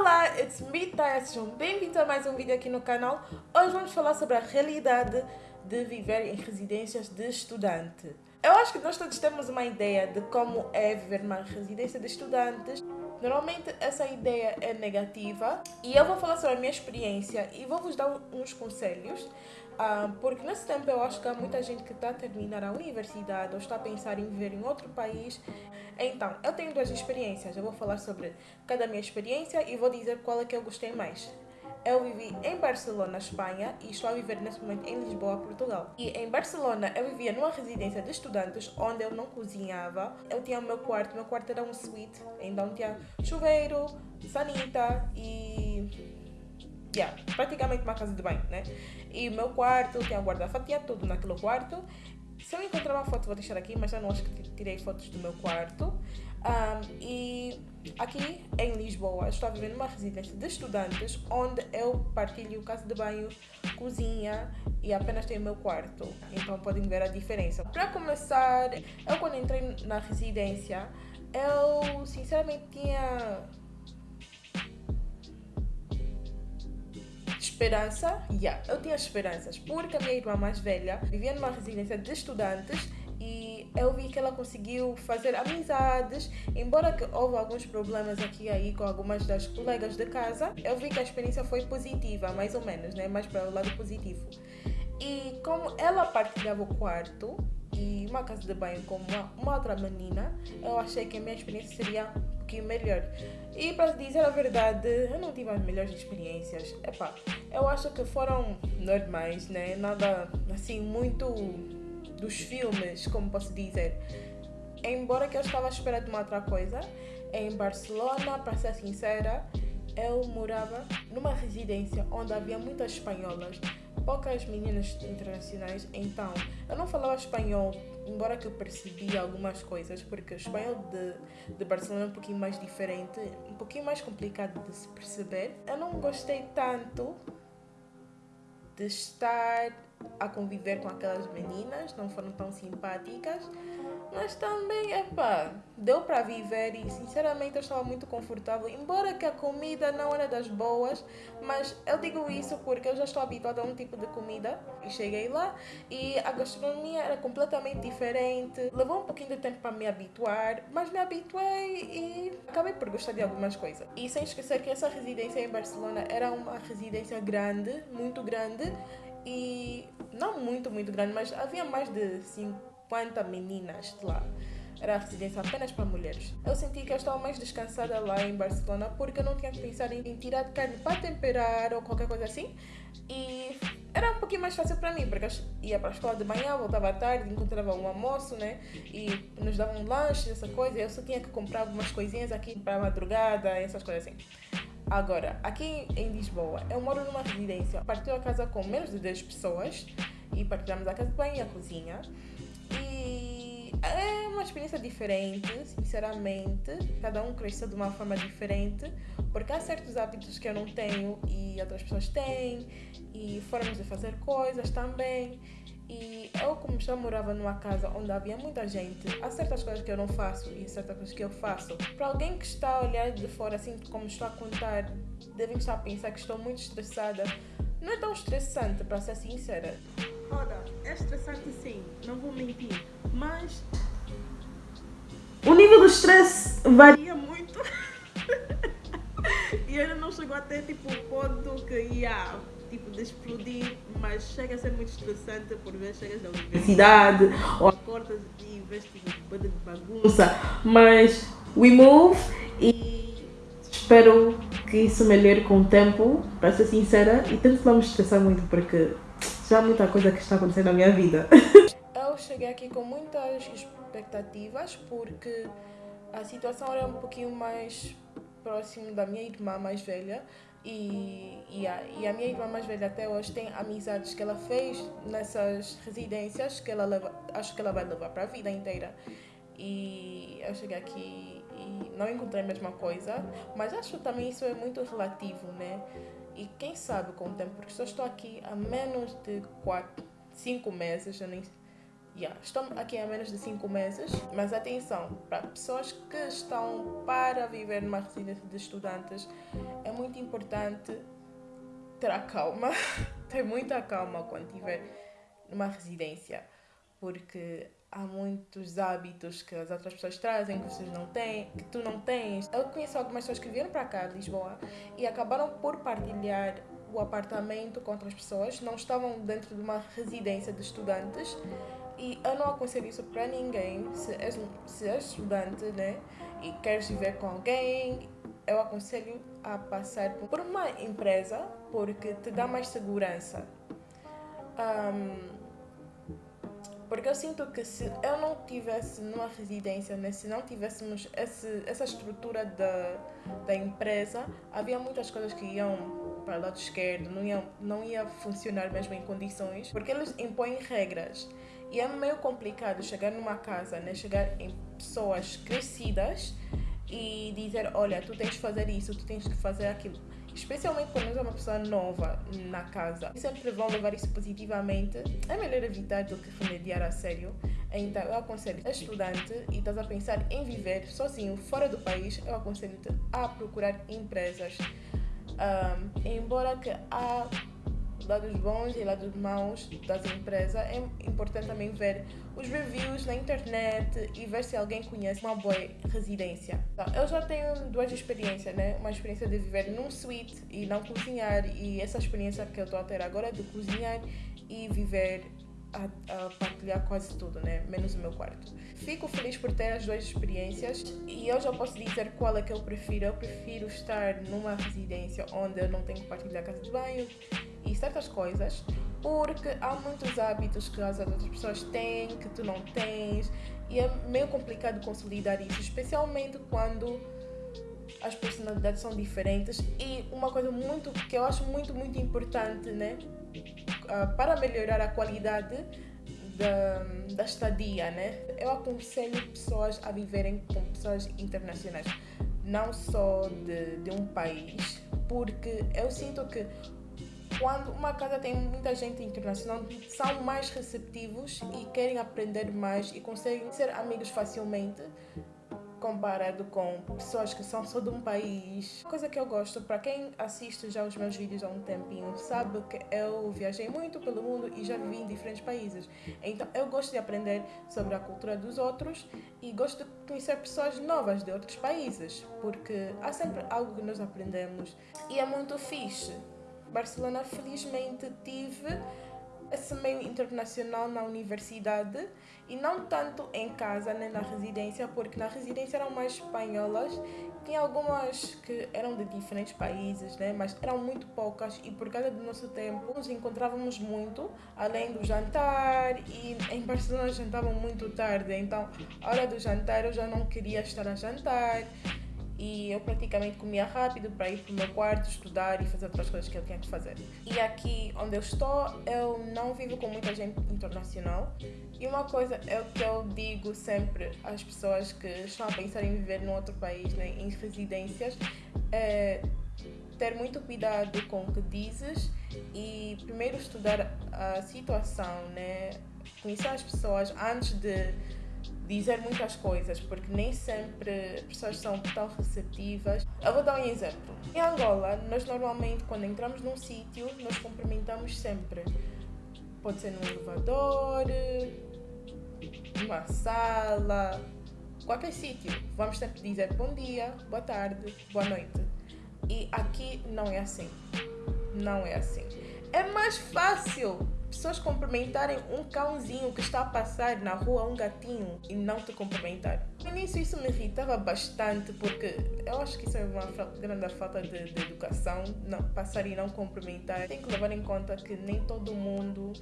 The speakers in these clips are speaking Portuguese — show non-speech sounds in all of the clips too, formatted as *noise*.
Olá, it's me, Taya. Sejam bem-vindos a mais um vídeo aqui no canal. Hoje vamos falar sobre a realidade de viver em residências de estudante. Eu acho que nós todos temos uma ideia de como é viver numa residência de estudantes. Normalmente essa ideia é negativa e eu vou falar sobre a minha experiência e vou vos dar uns conselhos ah, porque nesse tempo eu acho que há muita gente que está a terminar a universidade ou está a pensar em viver em outro país. Então, eu tenho duas experiências. Eu vou falar sobre cada minha experiência e vou dizer qual é que eu gostei mais. Eu vivi em Barcelona, Espanha, e estou a viver neste momento em Lisboa, Portugal. E em Barcelona eu vivia numa residência de estudantes onde eu não cozinhava. Eu tinha o meu quarto, meu quarto era um suíte, então tinha chuveiro, sanita e yeah, praticamente uma casa de banho, né? E o meu quarto, tinha a guarda-fato, tinha tudo naquele quarto. Se eu encontrar uma foto, vou deixar aqui, mas eu não acho que tirei fotos do meu quarto. Um, e aqui em Lisboa, estou viver numa residência de estudantes onde eu partilho casa de banho, cozinha e apenas tenho o meu quarto. Então podem ver a diferença. Para começar, eu quando entrei na residência, eu sinceramente tinha esperança, yeah, eu tinha esperanças, porque a minha irmã mais velha vivia numa residência de estudantes e eu vi que ela conseguiu fazer amizades, embora que houve alguns problemas aqui e aí com algumas das colegas de casa, eu vi que a experiência foi positiva, mais ou menos, né? mais para o lado positivo. E como ela partilhava o quarto e uma casa de banho com uma, uma outra menina, eu achei que a minha experiência seria melhor. E para dizer a verdade, eu não tive as melhores experiências. Epá, eu acho que foram normais, né? Nada assim muito dos filmes, como posso dizer. Embora que eu estava à espera de uma outra coisa, em Barcelona, para ser sincera, eu morava numa residência onde havia muitas espanholas poucas meninas internacionais, então eu não falava espanhol, embora que eu percebia algumas coisas, porque o espanhol de, de Barcelona é um pouquinho mais diferente, um pouquinho mais complicado de se perceber. Eu não gostei tanto de estar a conviver com aquelas meninas, não foram tão simpáticas mas também, epá, deu para viver e sinceramente eu estava muito confortável. Embora que a comida não era das boas, mas eu digo isso porque eu já estou habituada a um tipo de comida e cheguei lá e a gastronomia era completamente diferente. Levou um pouquinho de tempo para me habituar, mas me habituei e acabei por gostar de algumas coisas. E sem esquecer que essa residência em Barcelona era uma residência grande, muito grande e não muito, muito grande, mas havia mais de 5 50 meninas de lá. Era a residência apenas para mulheres. Eu senti que eu estava mais descansada lá em Barcelona porque eu não tinha que pensar em tirar de carne para temperar ou qualquer coisa assim. E era um pouquinho mais fácil para mim, porque eu ia para a escola de manhã, voltava à tarde, encontrava um almoço, né? E nos davam um lanche, essa coisa. Eu só tinha que comprar algumas coisinhas aqui para madrugada, essas coisas assim. Agora, aqui em Lisboa, eu moro numa residência. Partiu a casa com menos de 10 pessoas e partilhamos a casa de banho e a cozinha. É uma experiência diferente, sinceramente. Cada um cresceu de uma forma diferente, porque há certos hábitos que eu não tenho e outras pessoas têm, e formas de fazer coisas também. E eu, como já morava numa casa onde havia muita gente, há certas coisas que eu não faço e certas coisas que eu faço. Para alguém que está a olhar de fora, assim como estou a contar, devem estar a pensar que estou muito estressada. Não é tão estressante, para ser sincera. Ora, é estressante sim, não vou mentir, mas o nível do stress varia muito. *laughs* e ainda não chegou até tipo o ponto que ia tipo de explodir, mas chega a ser muito estressante por vezes chegas da universidade ou acordas e vês tipo banda de bagunça, mas we move e espero que isso melhore com o tempo, para ser sincera, e tento não me estressar muito porque já há muita coisa que está acontecendo na minha vida. *laughs* Cheguei aqui com muitas expectativas porque a situação era um pouquinho mais próximo da minha irmã mais velha e, e, a, e a minha irmã mais velha até hoje tem amizades que ela fez nessas residências que ela leva, acho que ela vai levar para a vida inteira. E eu cheguei aqui e não encontrei a mesma coisa, mas acho também isso é muito relativo, né? E quem sabe com o tempo, porque só estou aqui há menos de 4, 5 meses, eu nem, Yeah, aqui há menos de 5 meses, mas atenção, para pessoas que estão para viver numa residência de estudantes, é muito importante ter a calma, *laughs* ter muita calma quando estiver numa residência, porque há muitos hábitos que as outras pessoas trazem que vocês não têm, que tu não tens. Eu conheço algumas pessoas que vieram para cá, de Lisboa, e acabaram por partilhar o apartamento com outras pessoas, não estavam dentro de uma residência de estudantes e eu não aconselho isso para ninguém. Se és, se és estudante né, e queres viver com alguém, eu aconselho a passar por uma empresa porque te dá mais segurança. Um, porque eu sinto que se eu não tivesse numa residência, né, se não tivéssemos esse, essa estrutura da, da empresa, havia muitas coisas que iam para o lado esquerdo, não ia, não ia funcionar mesmo em condições, porque eles impõem regras. E é meio complicado chegar numa casa, né? chegar em pessoas crescidas e dizer: olha, tu tens que fazer isso, tu tens que fazer aquilo. Especialmente quando é uma pessoa nova na casa. Sempre vão levar isso positivamente. É melhor evitar do que remediar a sério. Então, eu aconselho a estudante e estás a pensar em viver sozinho fora do país, eu aconselho-te a procurar empresas. Um, embora que há lados bons e lados maus das empresas, é importante também ver os reviews na internet e ver se alguém conhece uma boa residência. Então, eu já tenho duas experiências, né? Uma experiência de viver num suíte e não cozinhar e essa experiência que eu estou a ter agora de cozinhar e viver a, a, partilhar quase tudo, né? Menos o meu quarto. Fico feliz por ter as duas experiências e eu já posso dizer qual é que eu prefiro. Eu prefiro estar numa residência onde eu não tenho que partilhar casa de banho e certas coisas, porque há muitos hábitos que as outras pessoas têm que tu não tens e é meio complicado consolidar isso, especialmente quando as personalidades são diferentes e uma coisa muito que eu acho muito muito importante, né? Ah, para melhorar a qualidade da, da estadia, né? Eu aconselho pessoas a viverem com pessoas internacionais, não só de, de um país, porque eu sinto que quando uma casa tem muita gente internacional, são mais receptivos e querem aprender mais e conseguem ser amigos facilmente comparado com pessoas que são só de um país. Coisa que eu gosto, para quem assiste já os meus vídeos há um tempinho, sabe que eu viajei muito pelo mundo e já vivi em diferentes países. Então eu gosto de aprender sobre a cultura dos outros e gosto de conhecer pessoas novas de outros países, porque há sempre algo que nós aprendemos e é muito fixe. Barcelona, felizmente, tive esse meio internacional na universidade e não tanto em casa nem na residência, porque na residência eram mais espanholas, tinha algumas que eram de diferentes países, né? mas eram muito poucas e por causa do nosso tempo nos encontrávamos muito, além do jantar e em Barcelona jantavam muito tarde, então a hora do jantar eu já não queria estar a jantar e eu praticamente comia rápido para ir para o meu quarto, estudar e fazer outras coisas que eu tinha que fazer. E aqui onde eu estou, eu não vivo com muita gente internacional. E uma coisa é o que eu digo sempre às pessoas que estão a pensar em viver num outro país, né, em residências, é ter muito cuidado com o que dizes e primeiro estudar a situação, né, conhecer as pessoas antes de dizer muitas coisas, porque nem sempre as pessoas são tão receptivas. Eu vou dar um exemplo. Em Angola, nós normalmente, quando entramos num sítio, nós cumprimentamos sempre. Pode ser num elevador, numa sala, qualquer sítio. Vamos sempre dizer bom dia, boa tarde, boa noite. E aqui não é assim. Não é assim. É mais fácil pessoas cumprimentarem um cãozinho que está a passar na rua, um gatinho, e não te cumprimentar. No início isso me irritava bastante porque eu acho que isso é uma grande falta de, de educação, não, passar e não cumprimentar. Tem que levar em conta que nem todo mundo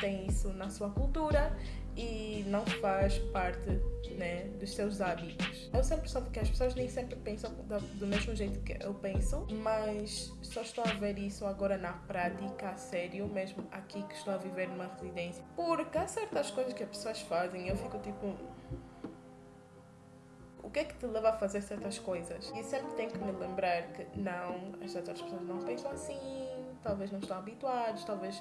tem isso na sua cultura e não faz parte né, dos seus hábitos. Eu sempre soube que as pessoas nem sempre pensam do mesmo jeito que eu penso, mas só estou a ver isso agora na prática, a sério, mesmo aqui que estou a viver numa residência. Porque há certas coisas que as pessoas fazem eu fico tipo. O que é que te leva a fazer certas coisas? E sempre tenho que me lembrar que não, as outras pessoas não pensam assim, talvez não estão habituados, talvez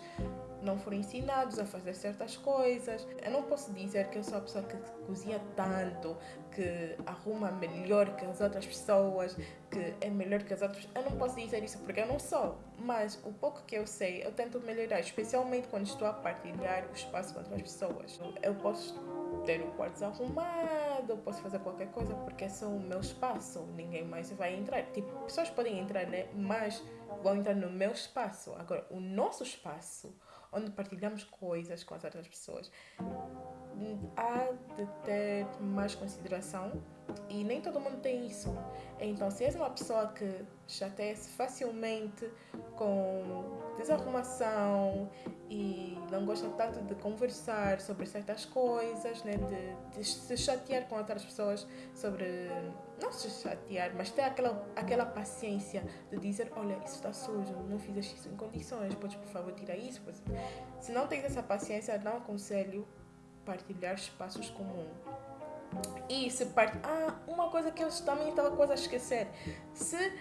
não foram ensinados a fazer certas coisas. Eu não posso dizer que eu sou a pessoa que cozinha tanto, que arruma melhor que as outras pessoas, que é melhor que as outras. Eu não posso dizer isso porque eu não sou. Mas o pouco que eu sei, eu tento melhorar, especialmente quando estou a partilhar o espaço com outras pessoas. Eu posso ter o quarto arrumado, eu posso fazer qualquer coisa porque é o meu espaço, ninguém mais vai entrar. Tipo, pessoas podem entrar, né? Mas vão entrar no meu espaço. Agora, o nosso espaço, onde partilhamos coisas com as outras pessoas, há de ter mais consideração e nem todo mundo tem isso. Então, se és uma pessoa que chateia-se facilmente com desarrumação e não gosta tanto de conversar sobre certas coisas, né? de, de se chatear com outras pessoas sobre. Não se chatear, mas ter aquela, aquela paciência de dizer: Olha, isso está sujo, não fizeste isso em condições, podes por favor tirar isso. Se não tens essa paciência, não aconselho partilhar espaços comuns. E se part... Ah, uma coisa que eu também estava quase a esquecer. Se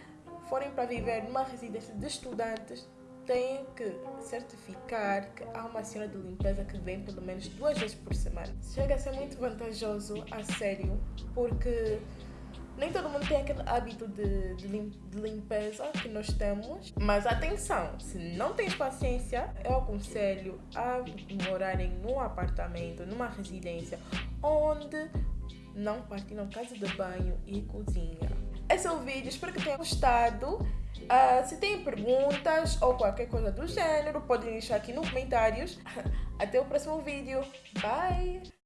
forem para viver numa residência de estudantes, têm que certificar que há uma senhora de limpeza que vem pelo menos duas vezes por semana. Chega a ser muito vantajoso, a sério, porque nem todo mundo tem aquele hábito de, de, lim, de, limpeza que nós temos. Mas atenção, se não tens paciência, eu aconselho a morarem num apartamento, numa residência, onde não partilham casa de banho e cozinha. Esse é o vídeo, espero que tenham gostado. Uh, se têm perguntas ou qualquer coisa do gênero, podem deixar aqui nos comentários. *laughs* Até o próximo vídeo. Bye!